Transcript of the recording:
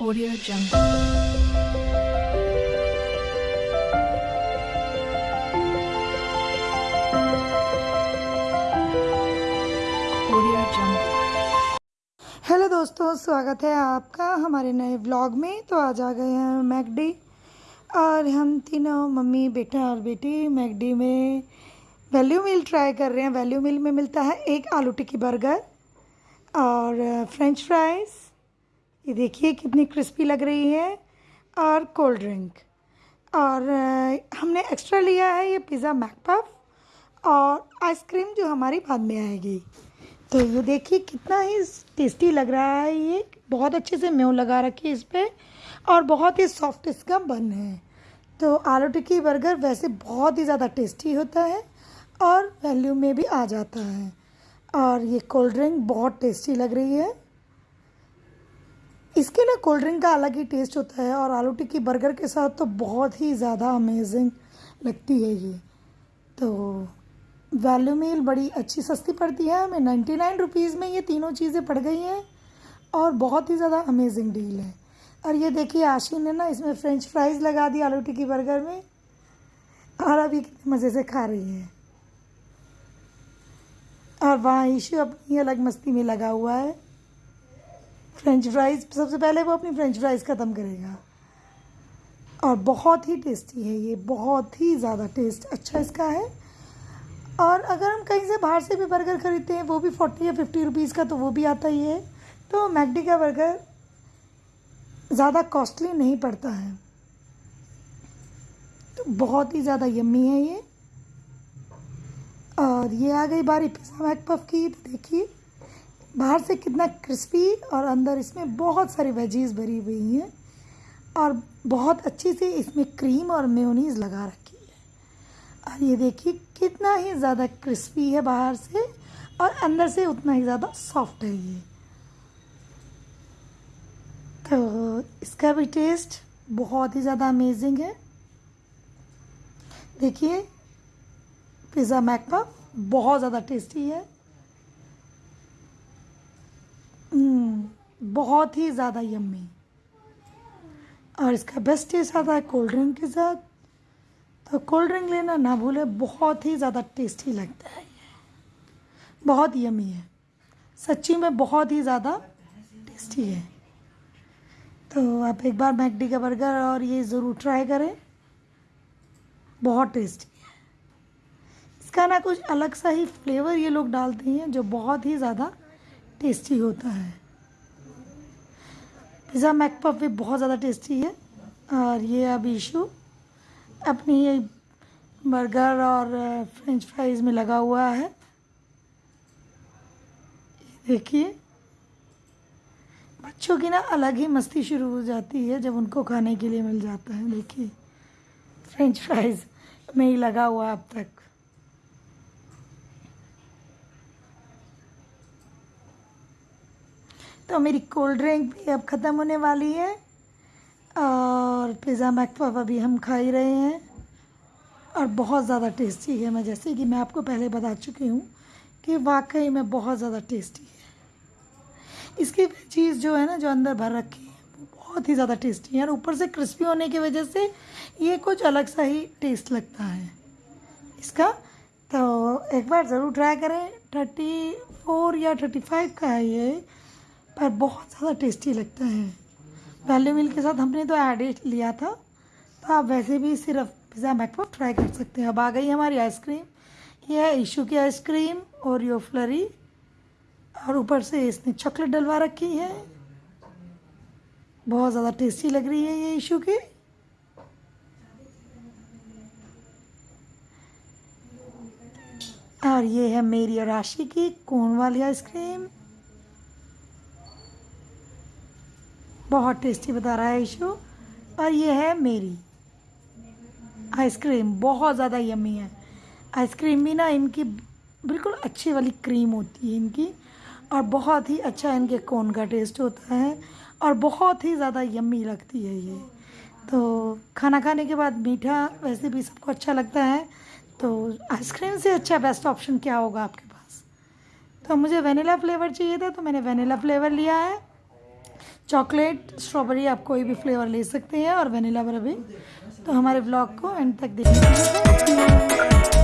Audio Jungle. Hello दोस्तों, स्वागत है आपका हमारे नए व्लॉग में। तो आज आ गए हैं मैकडी और हम तीनों, मम्मी, बेटा और बेटी, मैकडी में वैल्यू मील ट्राई कर रहे हैं। वैल्यू मील में मिलता है एक आलू टिक्की बर्गर और फ्रेंच फ्राइज़ ये देखिए कितनी क्रिस्पी लग रही है। और कोल्ड ड्रिंक। और हमने एक्स्ट्रा लिया है ये पिज़्ज़ा मैकपफ। और आइसक्रीम जो हमारी बाद में आएगी। तो ये देखिए कितना ही टेस्टी लग रहा है ये। बहुत अच्छे से मेव लगा रखी है इस पर और बहुत ही सॉफ्ट इसका बन है। तो आलू टिक्की बर्गर वैसे बहुत ही ज़्यादा टेस्टी होता है। और वैल्यू में भी आ जाता है। और ये कोल्ड ड्रिंक बहुत टेस्टी लग रही है। इसके ना कोल्ड ड्रिंक का अलग ही टेस्ट होता है और आलू टिक्की बर्गर के साथ तो बहुत ही ज़्यादा अमेजिंग लगती है ये। तो वैल्यू मील बड़ी अच्छी सस्ती पड़ती है, हमें नाइन्टी नाइन रुपीज़ में ये तीनों चीज़ें पड़ गई हैं और बहुत ही ज़्यादा अमेजिंग डील है। और ये देखिए आशी ने ना इसमें फ्रेंच फ्राइज़ लगा दी आलू टिक्की बर्गर में। और अभी कितने मज़े से खा रही है। और वहाँ ईशू अपनी अलग मस्ती में लगा हुआ है। फ्रेंच फ्राइज़ सबसे पहले वो अपनी फ्रेंच फ्राइज़ ख़त्म करेगा। और बहुत ही टेस्टी है ये, बहुत ही ज़्यादा टेस्ट अच्छा इसका है। और अगर हम कहीं से बाहर से भी बर्गर ख़रीदते हैं, वो भी फोर्टी या फिफ्टी रुपीज़ का तो वो भी आता ही है। तो मैकडी का बर्गर ज़्यादा कॉस्टली नहीं पड़ता है। तो बहुत ही ज़्यादा यम्मी है ये। और ये आ गई बारी पिज़्ज़ा मैकपफ की तो देखिए। बाहर से कितना क्रिस्पी और अंदर इसमें बहुत सारी वेजीज भरी हुई हैं और बहुत अच्छी से इसमें क्रीम और मेयोनीज लगा रखी है। और ये देखिए, कितना ही ज़्यादा क्रिस्पी है बाहर से और अंदर से उतना ही ज़्यादा सॉफ्ट है ये। तो इसका भी टेस्ट बहुत ही ज़्यादा अमेजिंग है। देखिए, पिज़्ज़ा मैकपा बहुत ज़्यादा टेस्टी है। बहुत ही ज़्यादा यम्मी और इसका बेस्ट टेस्ट आता है कोल्ड ड्रिंक के साथ. तो कोल्ड ड्रिंक लेना ना भूले, बहुत ही ज़्यादा टेस्टी लगता है ये. बहुत यमी है. सच्ची में बहुत ही ज़्यादा टेस्टी है. तो आप एक बार मैकडी का बर्गर और ये ज़रूर ट्राई करें. बहुत टेस्टी है. इसका ना कुछ अलग सा ही फ्लेवर ये लोग डालते हैं जो बहुत ही ज़्यादा टेस्टी होता है. पिज़्ज़ा मैकपफ भी बहुत ज़्यादा टेस्टी है, और ये अब इशू अपनी ये बर्गर और फ्रेंच फ्राइज़ में लगा हुआ है। देखिए, बच्चों की ना अलग ही मस्ती शुरू हो जाती है जब उनको खाने के लिए मिल जाता है। देखिए, फ्रेंच फ्राइज़ में ही लगा हुआ अब तक। तो मेरी कोल्ड ड्रिंक भी अब ख़त्म होने वाली है। और पिज़्ज़ा मैकपफ अभी हम खा ही रहे हैं। और बहुत ज़्यादा टेस्टी है। मैं जैसे कि मैं आपको पहले बता चुकी हूँ कि वाकई में बहुत ज़्यादा टेस्टी है। इसकी चीज़ जो है ना, जो अंदर भर रखी है, वो बहुत ही ज़्यादा टेस्टी है। और ऊपर से क्रिस्पी होने की वजह से ये कुछ अलग सा ही टेस्ट लगता है। इसका तो एक बार ज़रूर ट्राई करें। थर्टी फोर या थर्टी फाइव का है ये। पर बहुत ज़्यादा टेस्टी लगता है। वैल्यू मिल के साथ हमने तो एड लिया था। तो आप वैसे भी सिर्फ़ पिज़्ज़ा मैकपफ ट्राई कर सकते हैं। अब आ गई हमारी आइसक्रीम ये है इशू की आइसक्रीम और यो फ्लरी और ऊपर से इसने चॉकलेट डलवा रखी है। बहुत ज़्यादा टेस्टी लग रही है ये ईशू की। और ये है मेरी और राशि की कोन वाली आइसक्रीम बहुत टेस्टी बता रहा है इशू और ये है मेरी। आइसक्रीम बहुत ज़्यादा यमी है। आइसक्रीम भी ना इनकी बिल्कुल अच्छी वाली क्रीम होती है इनकी। और बहुत ही अच्छा इनके कोन का टेस्ट होता है। और बहुत ही ज़्यादा यम्मी लगती है ये। तो खाना खाने के बाद मीठा वैसे भी सबको अच्छा लगता है। तो आइसक्रीम से अच्छा बेस्ट ऑप्शन क्या होगा आपके पास? तो मुझे वनीला फ्लेवर चाहिए था तो मैंने वनीला फ्लेवर लिया है। चॉकलेट, स्ट्रॉबेरी आप कोई भी फ्लेवर ले सकते हैं और वनीला भी तो हमारे ब्लॉग को एंड तक देखने